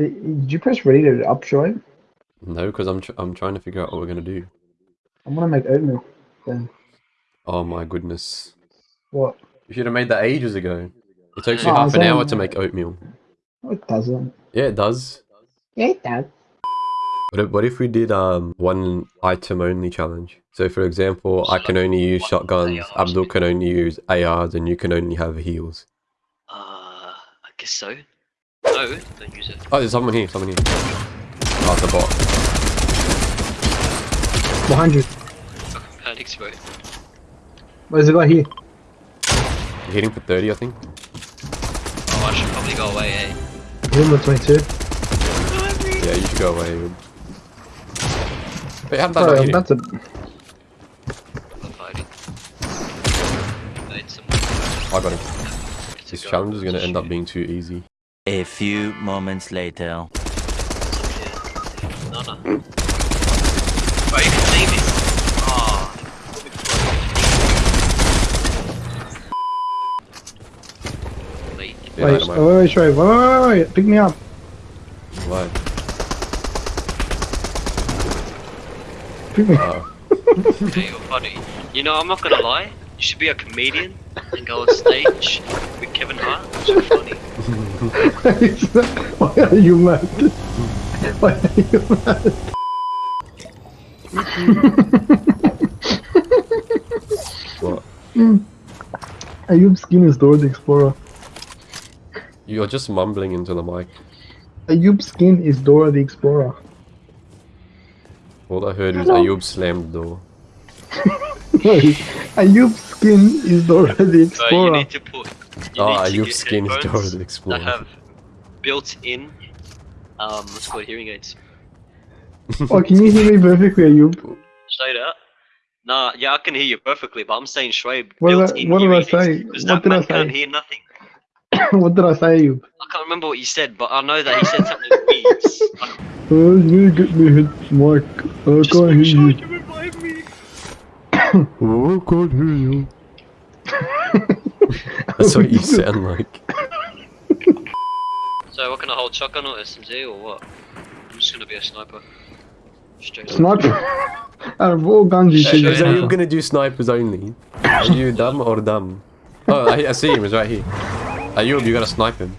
Uh, Did you press ready to up Shoaib? No, because I'm tr I'm trying to figure out what we're gonna do. I'm gonna make oatmeal. Then Oh my goodness. what? You should have made that ages ago. It takes you Oh, half an hour to make oatmeal. No, It doesn't. Yeah, it does. Yeah, it does. What if, what if we did um one item only challenge? So for example, I can only use shotguns, Abdul can only use ARs, and you can only have heals. Uh, I guess so. No, don't use it. Oh, there's someone here, someone here. Oh, it's a bot. Behind you. Fucking panics, bro. Where's the guy here? You're hitting for 30, I think. Oh, I should probably go away, eh? Him with 22. Yeah, you should go away. Wait, how did that Bro, not I'm hit him? about to. I'm fighting. I got him. This challenge is gonna end up being too easy. A few moments later. No, no. Bro, you can see me. Oh. Wait. Yeah, Wait, oh, wait, wait, Wait, wait, wait, wait. Pick me up. Why? Pick me. Okay, you're funny. You know, I'm not gonna lie. You should be a comedian and go on stage with Kevin Hart. It's funny. Why are you mad? Why are you mad? What? Ayub's skin is Dora the Explorer. You're just mumbling into the mic. Ayub's skin is Dora the Explorer. All I heard was Hello. Ayub slammed the door. No, Ayub's skin is Dora the So you Explorer. need to put. You Oh, need to Ayub's get skin is headphones Dora the Explorer. That have built-in, um, what's it called hearing aids. Oh, can you hear me perfectly, Ayub? Straight out. Nah, yeah, I can hear you perfectly, but I'm saying Shoaib What did I- built-in what did I say? Because What that did I man can't hear nothing. what did I say, Ayub? I can't remember what you said, but I know that he said something weird. Like, Oh, you get me hit, Mark. I just can't hear sure you. you revive me. Oh, I can't hear you. That's what you sound like. So, what can I hold? Shotgun or SMG or what? I'm just gonna be a sniper. Straight. Sniper. Out of all guns, you should sure, be So you're gonna do snipers only? Are you dumb or dumb? Oh, I, I see him. He's right here. Uh, Ayub, you gotta snipe him.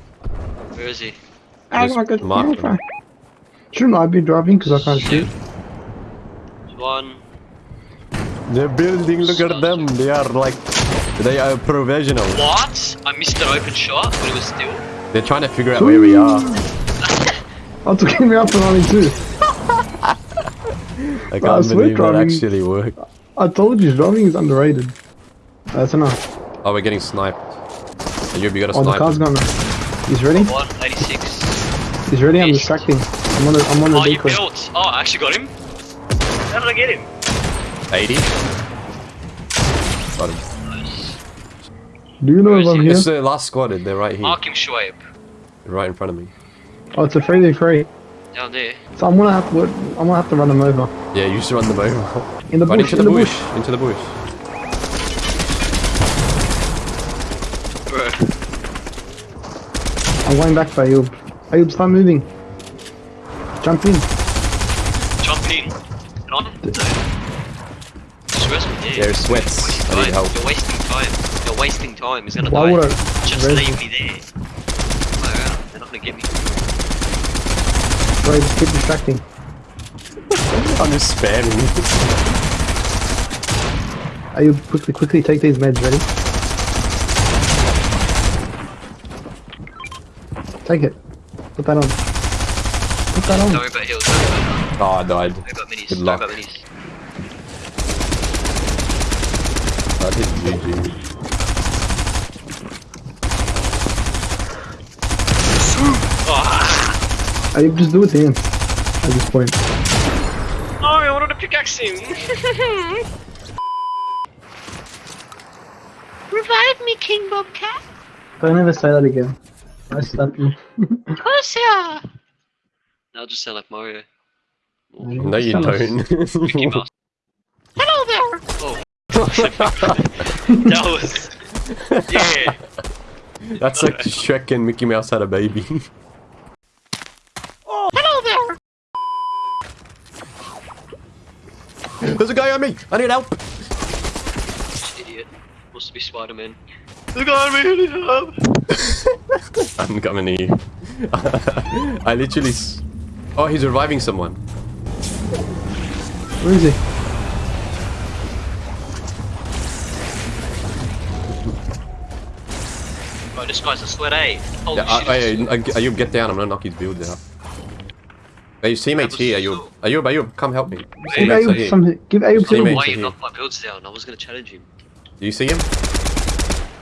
Where is he? I Just got mark him. Shouldn't I be driving because I can't shoot? One. They're building. Look at them. They are like, they are provisional. What? I missed an open shot, but it was still. They're trying to figure out where we are. I took me up and only two. I I can't swear believe that actually worked. I told you, driving is underrated. That's enough. Oh, we're getting sniped. Ayub, you got a Oh, the snipe. car's him. gonna. He's ready. One eighty-six. He's ready. I'm East. distracting. I'm on. A, I'm on Oh, a you decoy. built. Oh, I actually got him. How did I get him? 80. Got him. Nice. Do you know Where if I'm he? here? It's the last squad. They're right here, Mark him, Shoaib. right in front of me. Oh, it's a free day free. Down there. So I'm gonna have to. I'm gonna have to run them over. Yeah, you should run them over. In the Run bush. into In the the bush. bush. Into the bush. Bro. I'm going back for Ayub. Ayub, start moving. Jump in. Jump in. Get on. Just rest me there. There's sweats. I You're need wasting help. time. You're wasting time. You're wasting time. He's gonna Why die. would I? Just res- leave me there. Wow, they're not gonna get me. Bro, just keep distracting. I'm just spamming. Are you quickly, quickly take these meds. Ready? Take it. Put that on. Put that on. worry about heals. Don't worry Oh, I died. don't minis. Good Don't luck. Worry about minis. That hit GG. Ayub, just do it then. At this point. Oh, I wanted to pickaxe him. Revive me, King Bobcat. Don't ever say that again. I slap you. Of course, yeah. I'll just sound like Mario. No, you don't. Hello there. Oh. that was. Yeah. That's like Shrek and Mickey Mouse had a baby. oh, hello there. There's a guy on me. I need help. Idiot. Must be Spider-Man. There's a guy on me. I need help. I'm coming to you. I literally. Oh, he's reviving someone. Where is he? Bro, this guy's a sweat A. Holy Yeah, shit. hey, hey, Ayub, get down. I'm gonna knock his build down. Hey, your teammates here, Ayub. Ayub, Ayub, come help me. Give teammates are Ayub here. some. Give Ayub Teammate. some. Why to you here. knocked my builds down? I was gonna challenge him. Do you see him?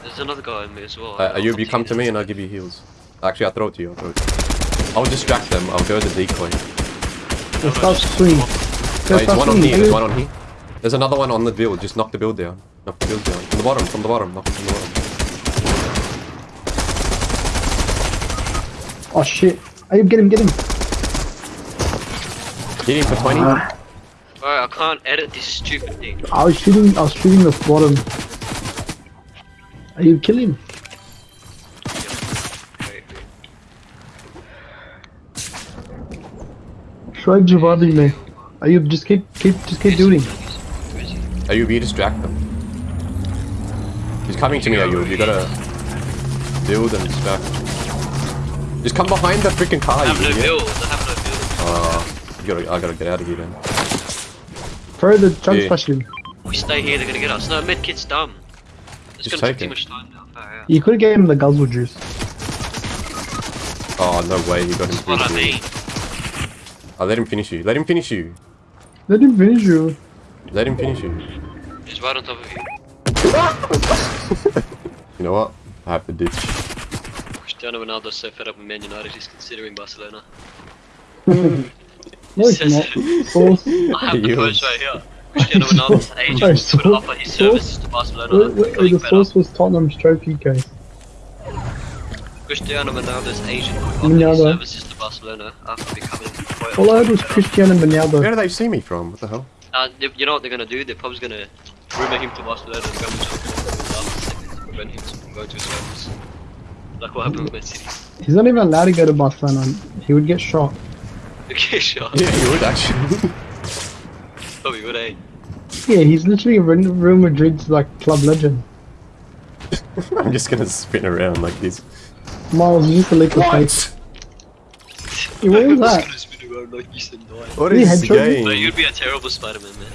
There's another guy in me as well. Uh, Ayub, you come to me and I'll give you heals. Actually, I'll throw it to you. I'll throw it. I'll distract them. I'll go as a decoy. Let's start swinging. Oh, there's one on here. There's one on here. There's another one on the build. Just knock the build down. Knock the build down. From the bottom. From the bottom. Knock it from the bottom. Oh shit. Ayub, get him, get him. Hit him for 20. Ah, Bro, I can't edit this stupid thing. I was shooting. I was shooting the bottom. Ayub, kill him. Wait, Shoaib's reviving me. Ayub, just keep, keep, just keep doing. Where is he? Ayub, you distract them. He's coming to me, Ayub. You gotta build and distract. Just come behind the freaking car, I you have no idiot. builds. I have no builds. Uh, you gotta, I gotta get out of here then. Throw the chug Yeah. splash in. We stay here, they're gonna get us. No, medkit's dumb. It's Just gonna take take too much time now. Far out. You could have gave him the guzzle juice. Oh, no way, you got him That's what I mean. I'll let him finish you. Let him finish you. Let him finish you. Let him finish you. He's right on top of you. You know what? I have to ditch. Cristiano Ronaldo's so fed up with Man United, he's considering Barcelona. No, it's Says- not. Sauce. I have the You- post right here. Cristiano Ronaldo's agent Sorry, would so- offer his so- services to Barcelona. Wait, wait, becoming the source was Tottenham's trophy case. Cristiano Ronaldo's agent would offer Ronaldo. his services to Barcelona after becoming quite All I heard was fed up. Where Ronaldo. do they see me from? What the hell? Uh, they- you know what they're gonna do? They're probably gonna rumor him to Barcelona and go with him to prevent him from going to his friends. Like what happened with Man City. He's not even allowed to go to Barcelona. He would get shot. Okay, shot. Yeah, he would actually. Probably would, eh? Yeah, he's literally Real Real Madrid's like club legend. I'm just gonna spin around like this. Miles, you used to lick your face. Yeah, what was that? Just gonna spin like you said, no. What Did he is headshot you? the But game? you'd be a terrible Spider-Man, man.